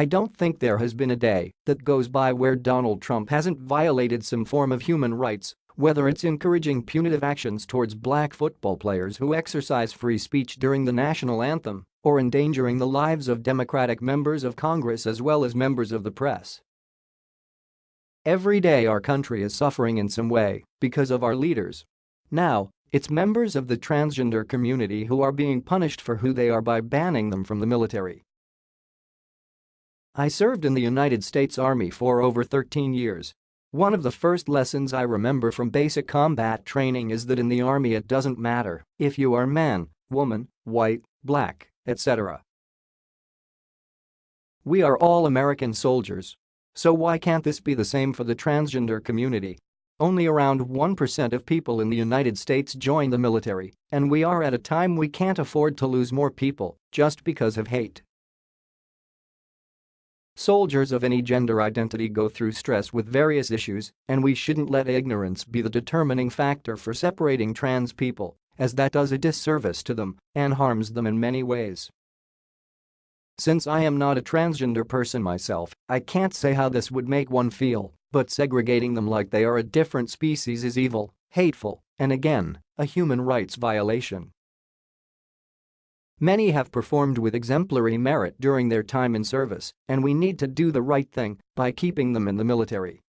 I don't think there has been a day that goes by where Donald Trump hasn't violated some form of human rights, whether it's encouraging punitive actions towards black football players who exercise free speech during the national anthem, or endangering the lives of Democratic members of Congress as well as members of the press. Every day our country is suffering in some way because of our leaders. Now, it's members of the transgender community who are being punished for who they are by banning them from the military. I served in the United States Army for over 13 years. One of the first lessons I remember from basic combat training is that in the Army it doesn't matter if you are man, woman, white, black, etc. We are all American soldiers. So why can't this be the same for the transgender community? Only around 1% of people in the United States join the military, and we are at a time we can't afford to lose more people just because of hate. Soldiers of any gender identity go through stress with various issues, and we shouldn't let ignorance be the determining factor for separating trans people, as that does a disservice to them and harms them in many ways. Since I am not a transgender person myself, I can't say how this would make one feel, but segregating them like they are a different species is evil, hateful, and again, a human rights violation. Many have performed with exemplary merit during their time in service, and we need to do the right thing by keeping them in the military.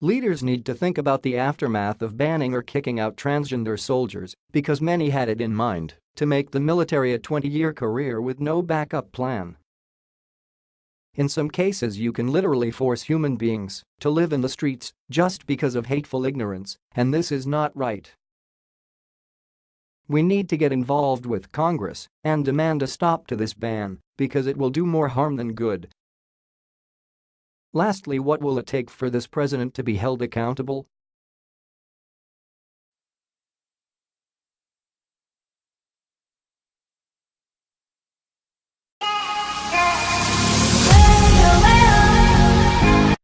Leaders need to think about the aftermath of banning or kicking out transgender soldiers because many had it in mind to make the military a 20-year career with no backup plan. In some cases you can literally force human beings to live in the streets just because of hateful ignorance, and this is not right. We need to get involved with Congress and demand a stop to this ban because it will do more harm than good. Lastly what will it take for this president to be held accountable?